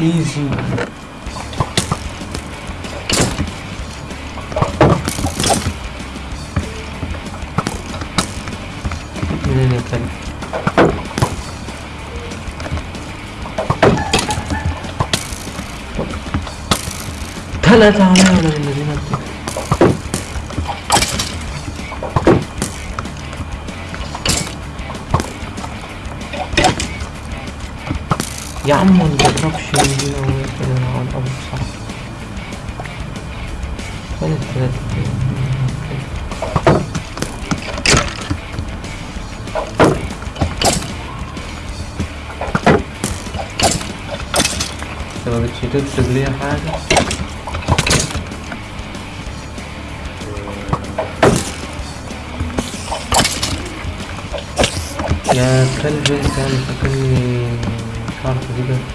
easy. Anything. Tala tala. يا عم ما من هنا وكده على الأرض صح. فين الثلاثة انت ما بتش تكتب لي حاجة يا كلب انت 发了，对不对？